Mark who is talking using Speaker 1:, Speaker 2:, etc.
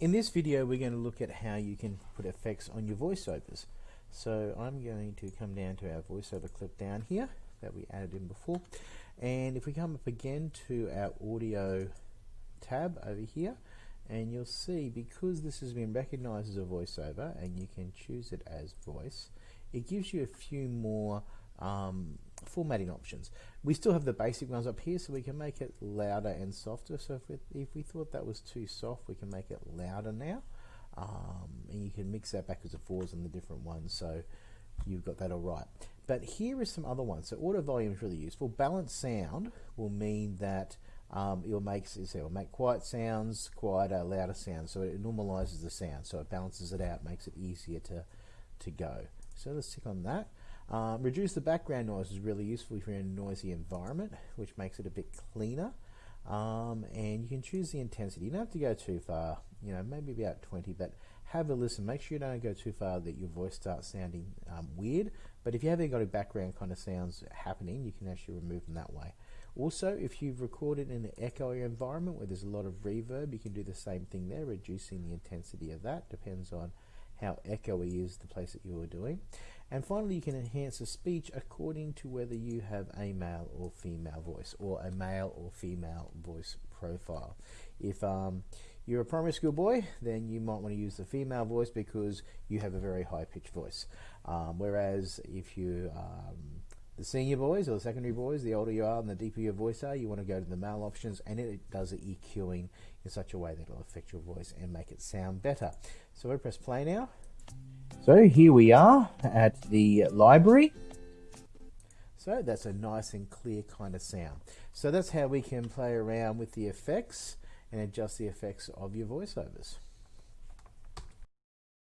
Speaker 1: In this video we're going to look at how you can put effects on your voiceovers. So I'm going to come down to our voiceover clip down here that we added in before and if we come up again to our audio tab over here and you'll see because this has been recognized as a voiceover and you can choose it as voice it gives you a few more um, formatting options. We still have the basic ones up here so we can make it louder and softer. So if we, if we thought that was too soft, we can make it louder now. Um, and you can mix that backwards and forwards on the different ones. So you've got that all right. But here is some other ones. So auto volume is really useful. Balanced sound will mean that um, it will make it will make quiet sounds quieter, louder sounds. So it normalizes the sound. So it balances it out, makes it easier to to go. So let's tick on that. Um, reduce the background noise is really useful if you're in a noisy environment, which makes it a bit cleaner. Um, and you can choose the intensity. You don't have to go too far, you know, maybe about 20, but have a listen. Make sure you don't go too far that your voice starts sounding um, weird. But if you haven't got a background kind of sounds happening, you can actually remove them that way. Also, if you've recorded in an echoey environment where there's a lot of reverb, you can do the same thing there, reducing the intensity of that. Depends on how echoey is the place that you are doing. And finally, you can enhance the speech according to whether you have a male or female voice or a male or female voice profile. If um, you're a primary school boy, then you might want to use the female voice because you have a very high pitched voice. Um, whereas if you um, the senior boys or the secondary boys, the older you are and the deeper your voice are, you want to go to the male options and it does the EQing in such a way that it'll affect your voice and make it sound better. So we press play now. So here we are at the library. So that's a nice and clear kind of sound. So that's how we can play around with the effects and adjust the effects of your voiceovers.